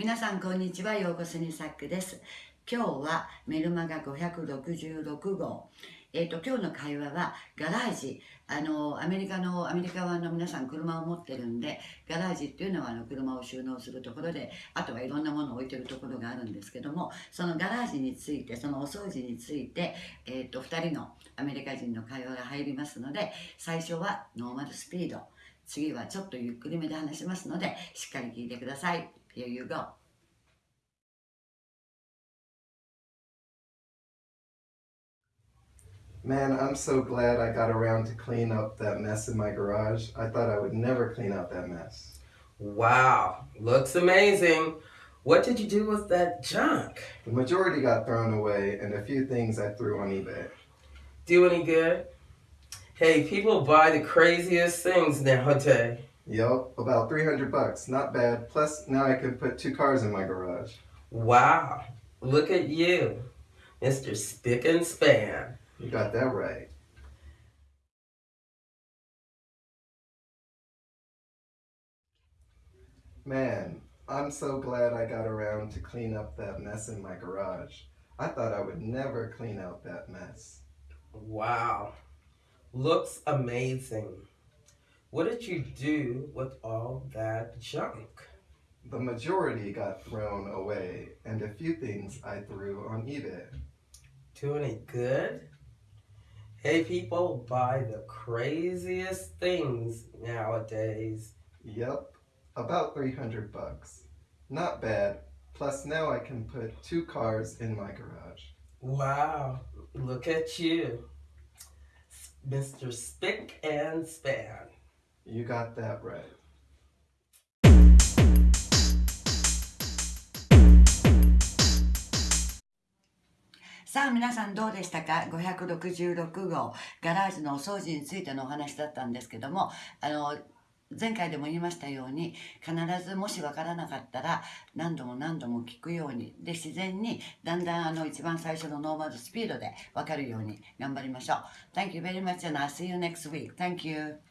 皆さんこんにちは、ようこそにサックです。今日はメルマガ566号。えっ、と、今日の会話はガラージ。あの、アメリカの、アメリカ湾の皆さん車を持ってるんで、ガラージっていうのはあの車を収納するところで、あとはいろんなものを置いてるところがあるんですけども、そのガラージについて、そのお掃除について、えっ、と、2人のアメリカ人の会話が入りますので、最初はノーマルスピード。次はちょっとゆっくりめで話しますので、しっかり聞いてください。Here you go. Man, I'm so glad I got around to clean up that mess in my garage. I thought I would never clean out that mess. Wow, looks amazing. What did you do with that junk? The majority got thrown away, and a few things I threw on eBay. Do any good? Hey, people buy the craziest things nowadays. Yup, about 300 bucks. Not bad. Plus, now I can put two cars in my garage. Wow, look at you, Mr. Spick and Span. You got that right. Man, I'm so glad I got around to clean up that mess in my garage. I thought I would never clean out that mess. Wow, looks amazing. What did you do with all that junk? The majority got thrown away, and a few things I threw on eBay. Do any good? Hey, people buy the craziest things nowadays. Yep, about 300 bucks. Not bad. Plus, now I can put two cars in my garage. Wow, look at you, Mr. Spick and Span. You got that right. さあ皆さんどうでしたか？566号ガラージのお掃除についてのお話だったんですけどもあの前回でも言いましたように必ずもし分からなかったら何度も何度も聞くようにで自然にだんだんあの一番最初のノーマルスピードで分かるように頑張りましょう。Thank you very much and I'll see you next week. Thank you.